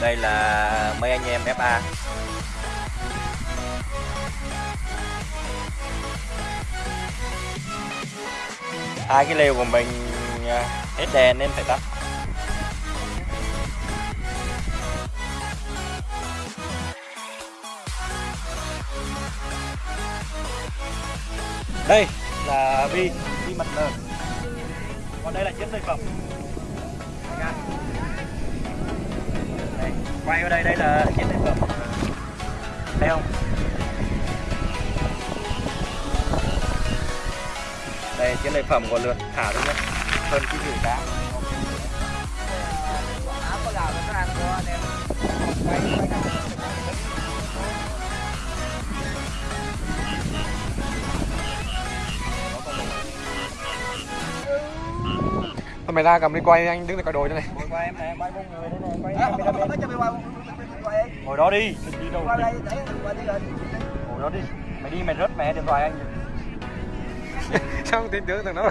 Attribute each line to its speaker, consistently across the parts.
Speaker 1: đây là mấy anh em FA hai cái lều của mình à, hết đèn nên phải tắt. Đây là vi vi mặt lờ. Còn đây là chiếc dây phẩm quay vào đây đây là chiếc dây phẩm thấy không? Đây chiếc lợi phẩm của lượt thả luôn nhé hơn cái gì cá
Speaker 2: có gạo nó ăn của anh em quay
Speaker 3: mày ra cầm đi quay anh đứng để coi đồ cho này.
Speaker 1: Ngồi em này quay bốn người đây này quay
Speaker 2: quay, quay
Speaker 1: đó đi. đừng đi đâu
Speaker 2: Qua đây, đấy, qua đây rồi.
Speaker 1: ngồi đó đi. Mày đi mày rớt mẹ điện thoại anh.
Speaker 3: Sao không tin tưởng thằng nó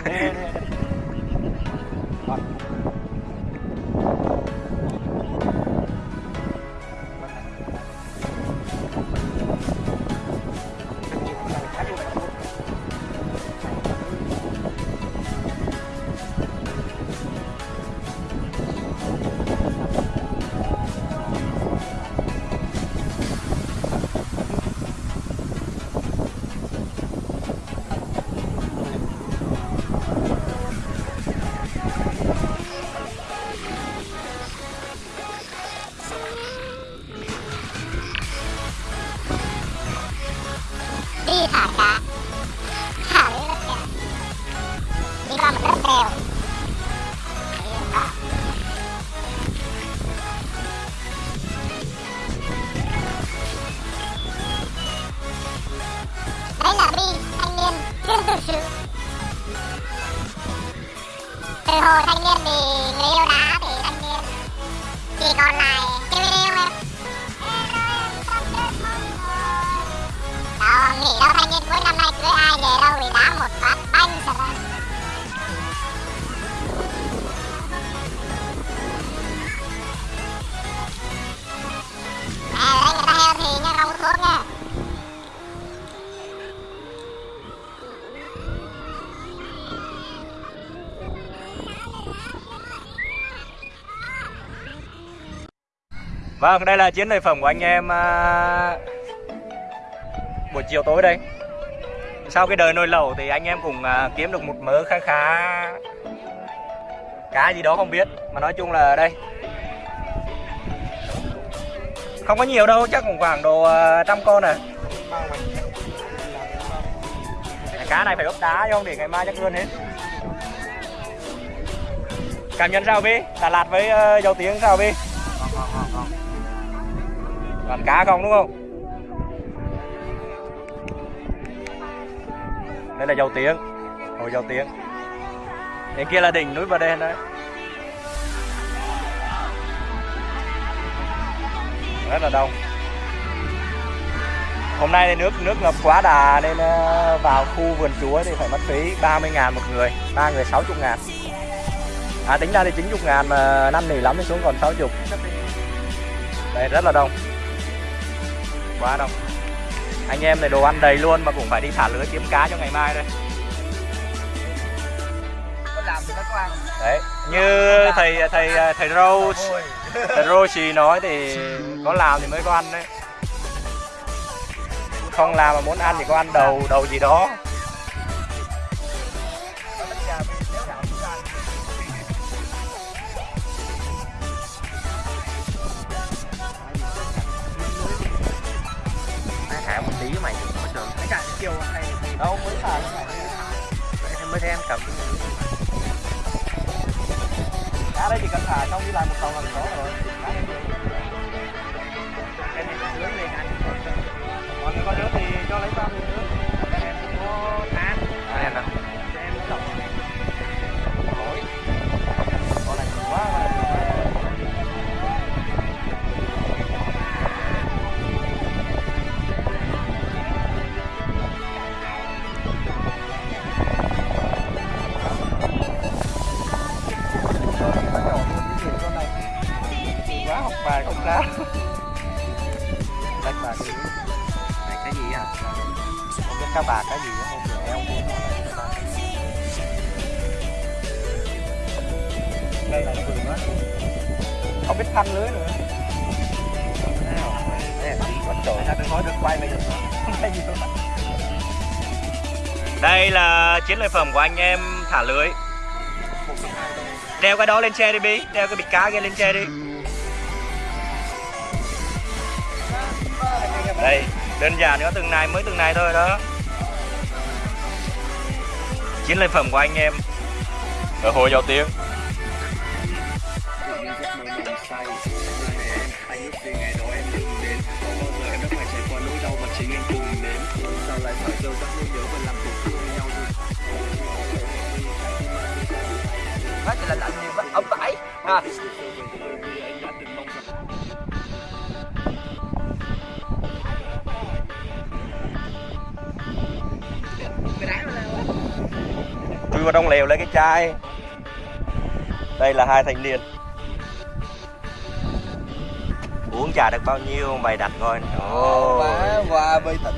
Speaker 1: Vâng, đây là chiến lợi phẩm của anh em à, buổi chiều tối đây. Sau cái đời nồi lẩu thì anh em cũng à, kiếm được một mớ khá khá cá gì đó không biết, mà nói chung là đây. Không có nhiều đâu, chắc cũng khoảng độ à, trăm con à. Cá này phải ốp đá chứ không để ngày mai chắc luôn hết. Cảm nhận sao Vi? Đà Lạt với uh, dầu tiếng sao Vi? Vâng, vâng, vâng, Toàn cá không đúng không? Đây là dầu tiếng. Hồ dầu tiếng. Bên kia là đỉnh núi Bà Đen đấy. Rất là đông. Hôm nay thì nước nước ngập quá đà nên ờ, vào khu vườn chúa thì phải mất phí 30 ngàn một người, ba người 60 ngàn. À tính ra thì 90 ngàn mà năm nỉ lắm thì xuống còn 60 Đây, rất là đông quá đông anh em này đồ ăn đầy luôn mà cũng phải đi thả lưới kiếm cá cho ngày mai đây. Đấy như thầy thầy thầy râu thầy râu xì nói thì có làm thì mới có ăn đấy. Không làm mà muốn ăn thì có ăn đầu đầu gì đó thấy em cầm cá đây chỉ cần thả xong đi làm một tàu là có rồi. Đây là vườn á không biết thanh lưới nữa. Đây là chiến lợi phẩm của anh em thả lưới. Đeo cái đó lên xe đi bí đeo cái bịch cá kia lên xe đi đây đơn giản nữa từng này mới từng này thôi đó. Chiến lợi phẩm của anh em. Ở hồ dầu tiếng
Speaker 2: Quá trời là lạnh nhiều quá. Ống tải. À.
Speaker 1: Chui vào trong lều lấy cái chai đây là hai thanh niên uống trà được bao nhiêu mày đặt coi ồ
Speaker 2: Má qua bơi tỉnh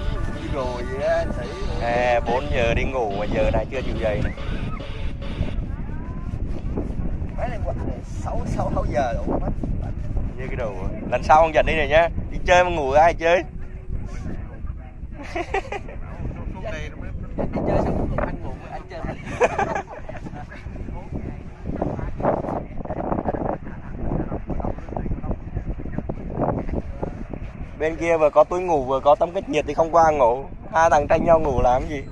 Speaker 2: rồi á sĩ.
Speaker 1: à, 4 giờ đi ngủ mà giờ này chưa chịu dậy này
Speaker 2: Mấy này quạt này 6 6 6 giờ đủ mất.
Speaker 1: như cái đầu lần sau không dần đi này nhá. Đi chơi mà ngủ ai chơi?
Speaker 2: Đi chơi xong anh ngủ anh chơi.
Speaker 1: bên kia vừa có túi ngủ vừa có tấm cách nhiệt thì không qua ngủ. Hai thằng tranh nhau ngủ làm cái gì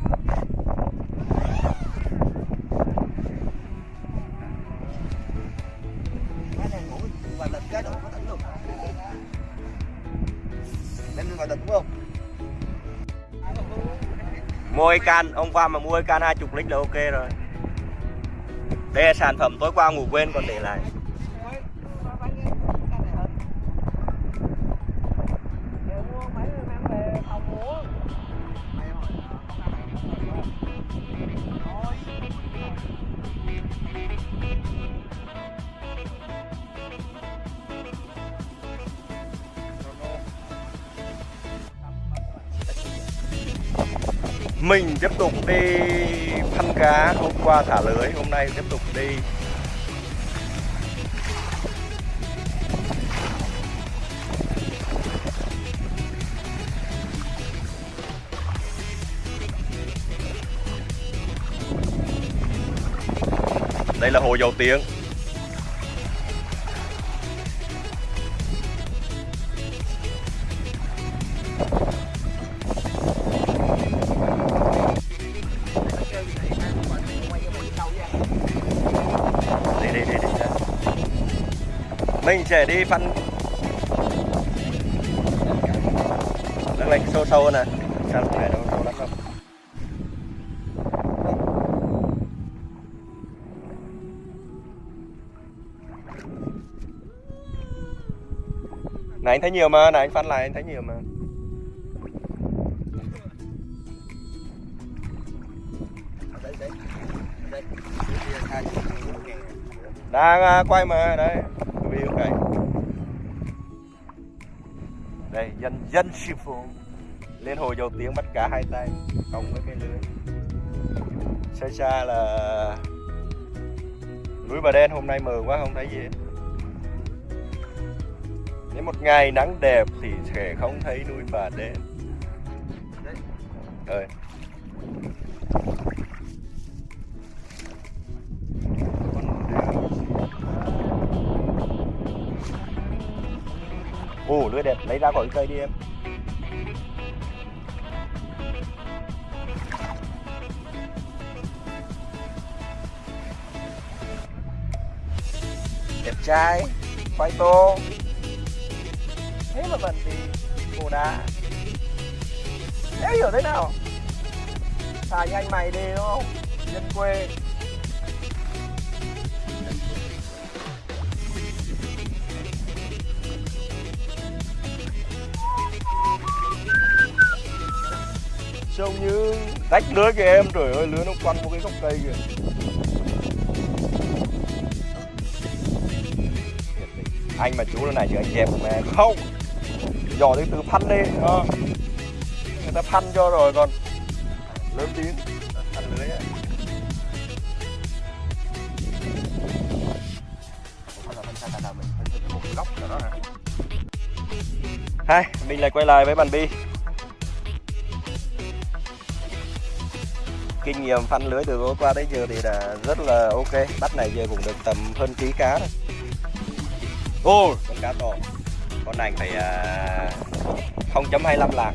Speaker 2: Đem đi đúng không?
Speaker 1: mua can, ông qua mà mua can 20 lít là ok rồi đây là sản phẩm tối qua ngủ quên còn để lại mình tiếp tục đi thăm cá, hôm qua thả lưới, hôm nay tiếp tục đi. Đây là hồ dầu tiếng. Để đi phân đang này sâu sâu nè sao lúc này đâu sâu lắm đâu này anh thấy nhiều mà này anh phân lại anh thấy nhiều mà. Đang à, quay mà đây dân sư phụ. Lên hồ dầu tiếng bắt cá hai tay cộng với cái lưới. Xa xa là núi bà đen hôm nay mờ quá không thấy gì hết. Nếu một ngày nắng đẹp thì sẽ không thấy núi bà đen. Ơi Ồ, lưới đẹp, lấy ra khỏi cây đi em. Đẹp trai, khoai tô Thế mà mình thì cổ đá Đéo hiểu thế nào? Xài như anh mày đi đúng không? Dân quê. Trông như rách lưới kìa em trời ơi lưới nó quăng một cái gốc cây kìa. Anh mà chú lần này chứ anh dẹp mẹ không. Dò đi từ phân đi. Ờ. người ta phân cho rồi còn lớn tiếng. Ăn lưới ấy hai mình lại quay lại với bàn bi. Kinh nghiệm phân lưới từ hôm qua tới giờ thì đã rất là ok. Bắt này giờ cũng được tầm hơn ký cá rồi ô con cá to. Con này phải à, 0.25 lạc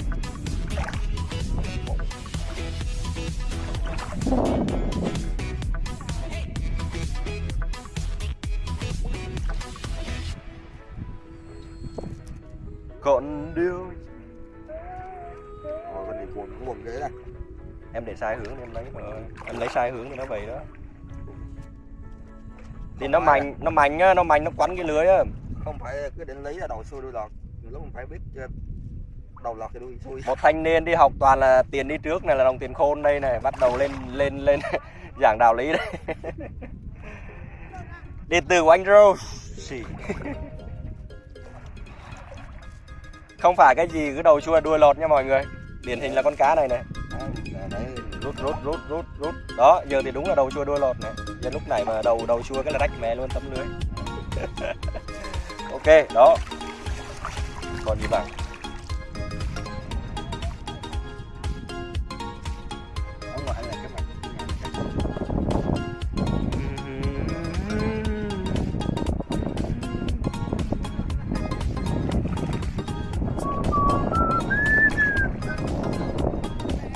Speaker 1: còn điều
Speaker 3: Rồi bên này cuộn cũng buồn ghế đây.
Speaker 1: em để sai hướng thì em lấy mà em lấy sai hướng thì nó vậy đó thì nó mạnh nó mạnh á nó mạnh nó quắn cái lưới á.
Speaker 3: Không phải cứ định lý là đầu xuôi đuôi lọt. Nhiều lúc mình phải biết cho đầu lọt thì đuôi xuôi.
Speaker 1: một thanh niên đi học toàn là tiền đi trước này là đồng tiền khôn đây này bắt đầu lên lên lên giảng đạo lý đây. Điện tử của anh Rose. Không phải cái gì cứ đầu chua đuôi lọt nha mọi người. Điển hình là con cá này này.
Speaker 3: Đấy,
Speaker 1: rút rút rút rút rút. Đó giờ thì đúng là đầu chua đuôi lọt này Nhân lúc này mà đầu đầu chua cái là rách mẹ luôn, tấm lưới. Ok, đó. Còn gì bằng?
Speaker 3: Rất là.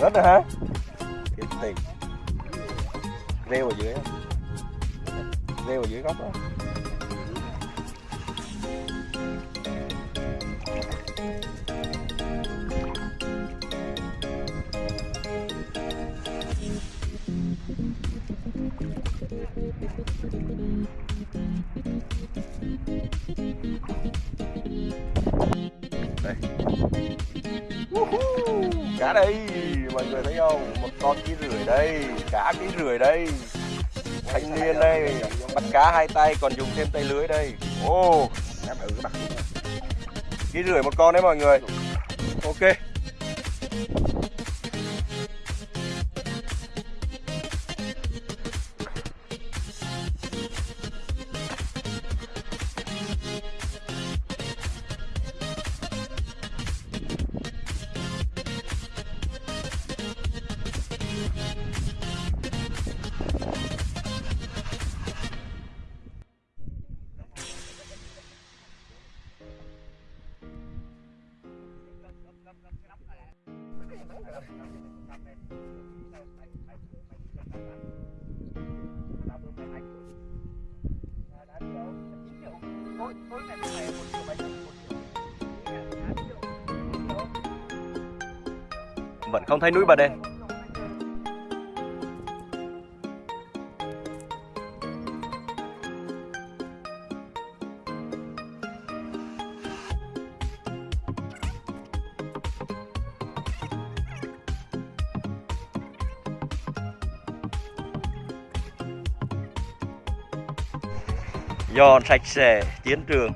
Speaker 1: Rớt rồi hả? Kiếm tiền Rêu ở dưới á. Rêu ở dưới gốc đó. Đây. Cá đây, mọi người thấy không? Một con ký rưỡi đây, cá ký rưỡi đây. Thanh niên đây bắt cá hai tay, còn dùng thêm tay lưới đây. Ô
Speaker 3: Đáp ừ
Speaker 1: ký rưỡi một con đấy mọi người. Ok. Vẫn không thấy núi bà đen dọn sạch sẽ chiến trường.